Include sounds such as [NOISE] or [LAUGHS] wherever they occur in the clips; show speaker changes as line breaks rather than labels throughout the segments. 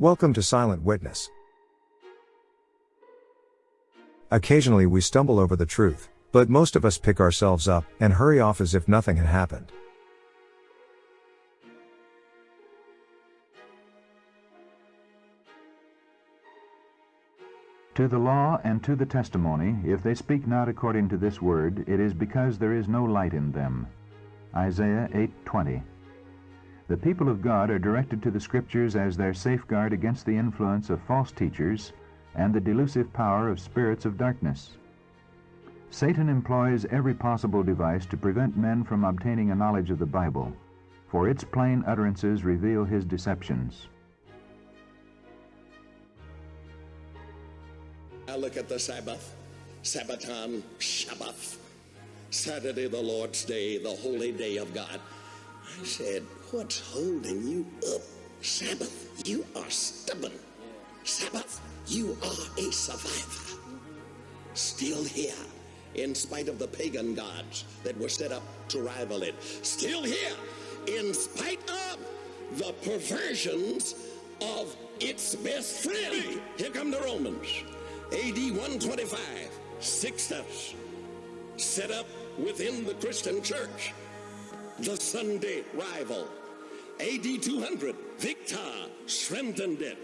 Welcome to Silent Witness. Occasionally we stumble over the truth, but most of us pick ourselves up and hurry off as if nothing had happened.
To the law and to the testimony, if they speak not according to this word, it is because there is no light in them. Isaiah 8:20. The people of God are directed to the Scriptures as their safeguard against the influence of false teachers and the delusive power of spirits of darkness. Satan employs every possible device to prevent men from obtaining a knowledge of the Bible, for its plain utterances reveal his deceptions.
I look at the Sabbath, Sabbaton, Shabbath, Saturday, the Lord's Day, the holy day of God. I said, What's holding you up? Sabbath, you are stubborn. Sabbath, you are a survivor. Still here, in spite of the pagan gods that were set up to rival it. Still here, in spite of the perversions of its best friend. Here come the Romans. AD 125, Sixtus, set up within the Christian church the Sunday rival. AD 200, Victor strengthened it.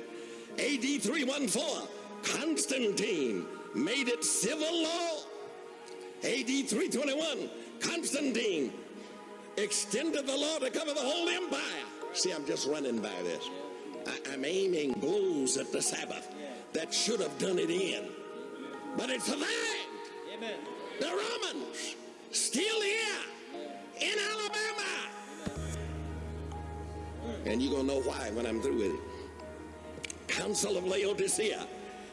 AD 314, Constantine made it civil law. AD 321, Constantine extended the law to cover the whole empire. See, I'm just running by this. I, am aiming blows at the Sabbath that should have done it in. But it survived. Amen. The Romans still here in Alabama. And you're going to know why when I'm through with it. Council of Laodicea,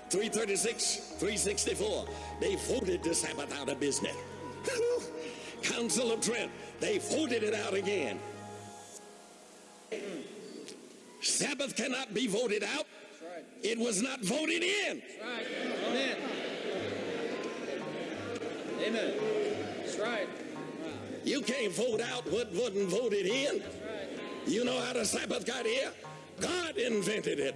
336, 364. They voted the Sabbath out of business. [LAUGHS] Council of Trent, they voted it out again. Sabbath cannot be voted out. Right. It was not voted in.
Right. Amen. Amen. That's right.
You can't vote out what wasn't voted in. Right. You know how the Sabbath got here? God invented it.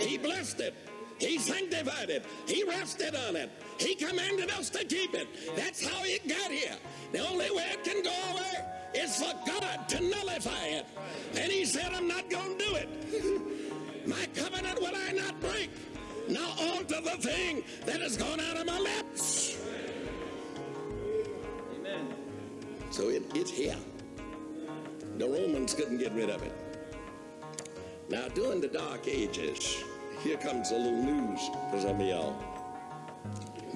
He blessed it. He sanctified it. He rested on it. He commanded us to keep it. That's how it got here. The only way it can go away is for God to nullify it. And he said, I'm not going to do it. my covenant will I not break. Now alter the thing that has gone out of my lips. Amen. So it, it's here. The Romans couldn't get rid of it. Now, during the Dark Ages, here comes a little news for some of y'all.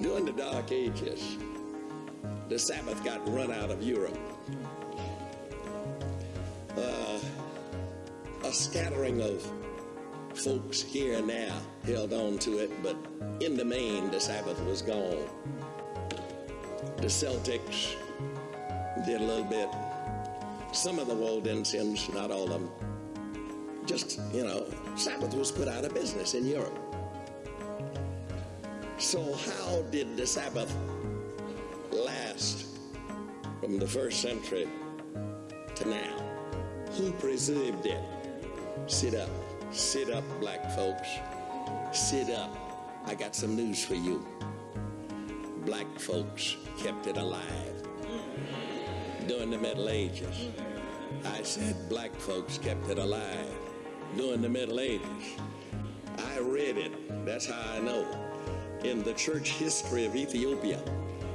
During the Dark Ages, the Sabbath got run out of Europe. Uh, a scattering of folks here and there held on to it, but in the main, the Sabbath was gone. The Celtics did a little bit. Some of the Waldensians, not all of them. Just, you know, Sabbath was put out of business in Europe. So, how did the Sabbath last from the first century to now? Who preserved it? Sit up. Sit up, black folks. Sit up. I got some news for you. Black folks kept it alive during the Middle Ages. I said black folks kept it alive during the Middle Ages. I read it, that's how I know. In the church history of Ethiopia,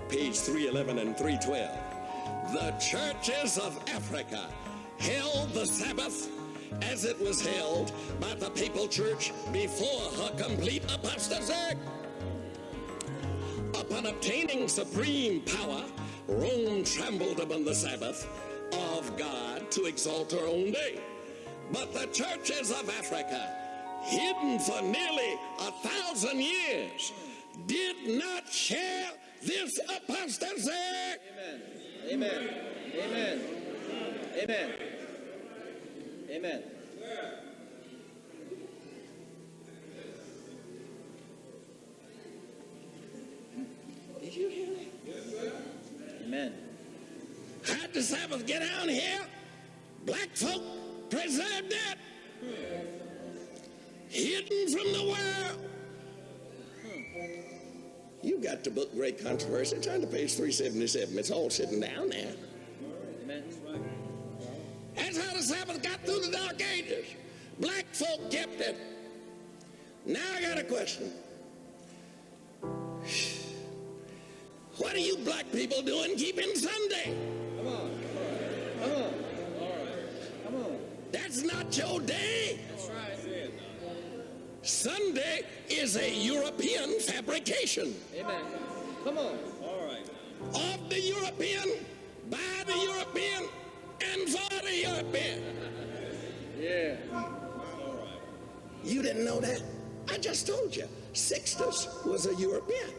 page 311 and 312, the churches of Africa held the Sabbath as it was held by the papal church before her complete apostasy. Upon obtaining supreme power, Rome trembled upon the Sabbath of God to exalt her own day. But the churches of Africa, hidden for nearly a thousand years, did not share this apostasy.
Amen. Amen. Amen. Amen. Amen.
Sabbath get down here? Black folk preserved it. hidden from the world. You got the book Great Controversy. Turn to page 377. It's all sitting down there. That's how the Sabbath got through the Dark Ages. Black folk kept it. Now I got a question. What are you black people doing keeping Sunday?
Come on. Come on. All right. Come on.
That's not your day.
That's right.
Sunday is a European fabrication
Amen. Come on. All right.
of the European, by the European, and for the European.
Yeah. All right.
You didn't know that? I just told you. Sixtus was a European.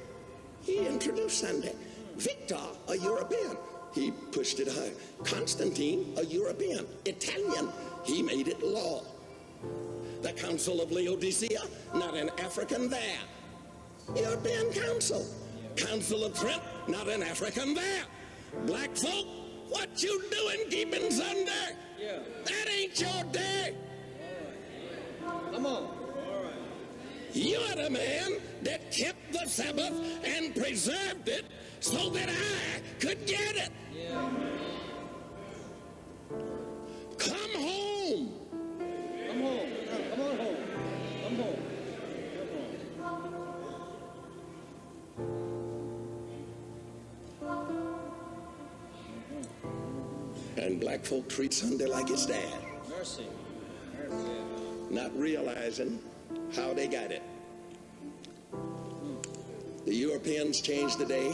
He introduced Sunday. Victor, a European. He pushed it high. Constantine, a European. Italian. He made it law. The Council of Laodicea, not an African there. European Council. Council of Trent, not an African there. Black folk, what you doing keeping Sunday?
Yeah.
That ain't your day.
Come on.
You're the man that kept the Sabbath and preserved it so that I could get it.
Yeah.
Black folk treat Sunday like it's dad,
Mercy. Mercy.
not realizing how they got it. The Europeans changed the day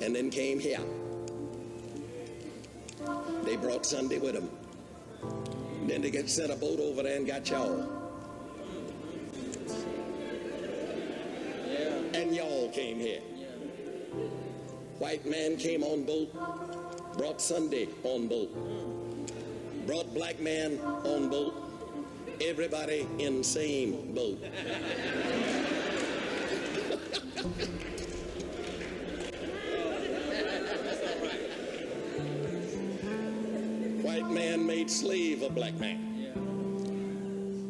and then came here. They brought Sunday with them. Then they get sent a boat over there and got y'all.
Yeah.
And y'all came here.
Yeah.
White man came on boat, brought Sunday on boat, brought black man on boat, everybody in same boat. White man made slave of black man.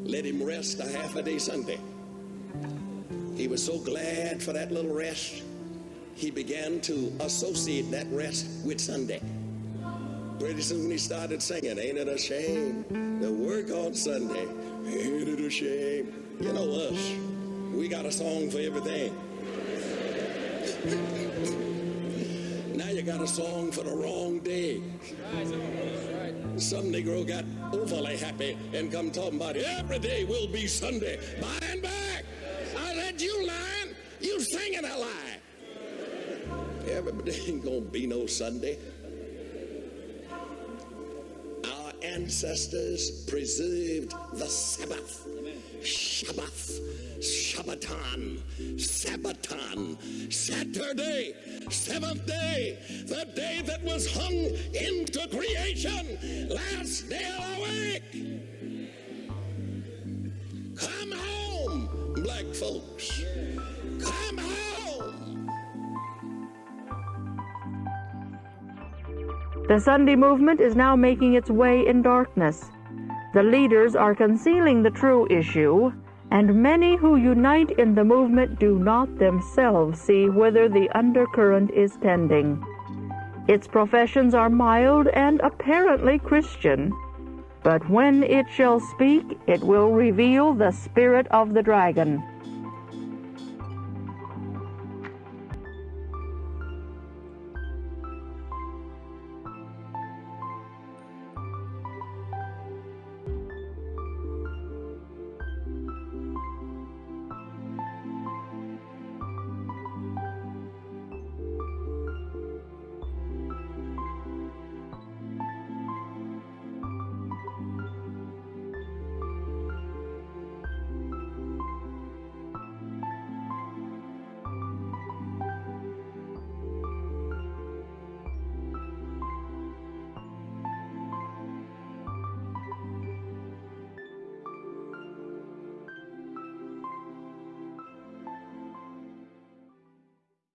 Let him rest a half a day Sunday. He was so glad for that little rest, he began to associate that rest with Sunday. Pretty soon he started singing, Ain't it a shame to work on Sunday? Ain't it a shame? You know us, we got a song for everything. [LAUGHS] now you got a song for the wrong day. Some Negro got overly happy and come talking about every day will be Sunday. By and back. I said, you lying. You singing a lie. Every day [LAUGHS] ain't gonna be no Sunday. Ancestors preserved the Sabbath. Shabbath, Shabbaton, Sabbaton, Saturday, seventh day, the day that was hung into creation, last day of the week. Come home, black folks.
The Sunday movement is now making its way in darkness. The leaders are concealing the true issue, and many who unite in the movement do not themselves see whither the undercurrent is tending. Its professions are mild and apparently Christian, but when it shall speak, it will reveal the spirit of the dragon.